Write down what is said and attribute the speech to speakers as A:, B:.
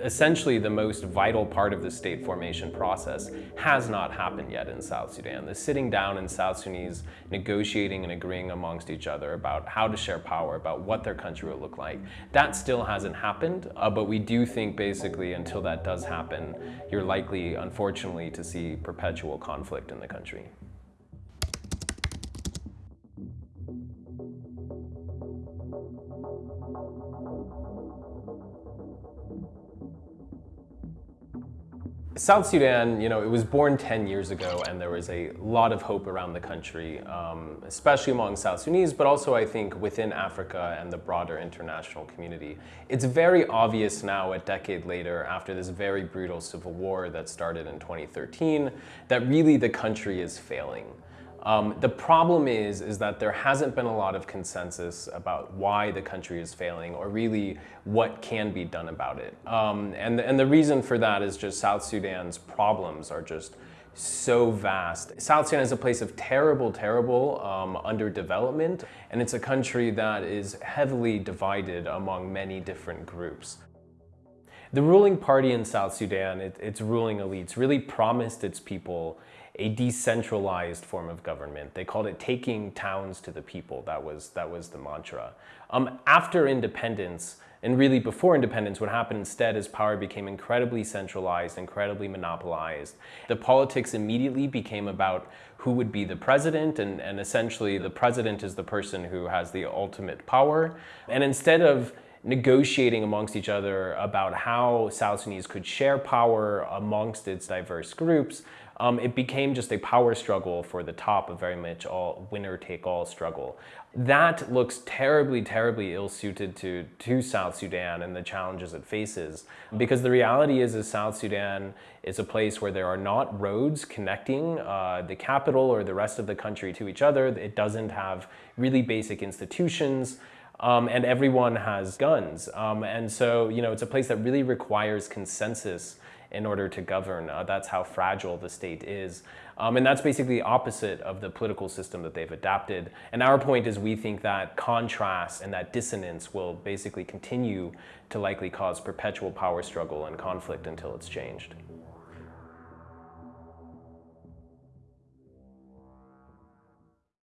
A: Essentially, the most vital part of the state formation process has not happened yet in South Sudan. The sitting down in South Sudanese, negotiating and agreeing amongst each other about how to share power, about what their country will look like, that still hasn't happened. Uh, but we do think basically until that does happen, you're likely, unfortunately, to see perpetual conflict in the country. South Sudan, you know, it was born 10 years ago and there was a lot of hope around the country, um, especially among South Sudanese, but also I think within Africa and the broader international community. It's very obvious now, a decade later, after this very brutal civil war that started in 2013, that really the country is failing. Um, the problem is, is that there hasn't been a lot of consensus about why the country is failing or really what can be done about it. Um, and, and the reason for that is just South Sudan's problems are just so vast. South Sudan is a place of terrible, terrible um, underdevelopment, and it's a country that is heavily divided among many different groups. The ruling party in South Sudan, it, its ruling elites, really promised its people a decentralized form of government. They called it taking towns to the people. That was, that was the mantra. Um, after independence, and really before independence, what happened instead is power became incredibly centralized, incredibly monopolized. The politics immediately became about who would be the president, and, and essentially the president is the person who has the ultimate power. And instead of negotiating amongst each other about how South Sudanese could share power amongst its diverse groups, um, it became just a power struggle for the top, a very much all winner-take-all struggle. That looks terribly, terribly ill-suited to, to South Sudan and the challenges it faces. Because the reality is, is South Sudan is a place where there are not roads connecting uh, the capital or the rest of the country to each other. It doesn't have really basic institutions. Um, and everyone has guns. Um, and so, you know, it's a place that really requires consensus in order to govern. Uh, that's how fragile the state is. Um, and that's basically the opposite of the political system that they've adapted. And our point is we think that contrast and that dissonance will basically continue to likely cause perpetual power struggle and conflict until it's changed.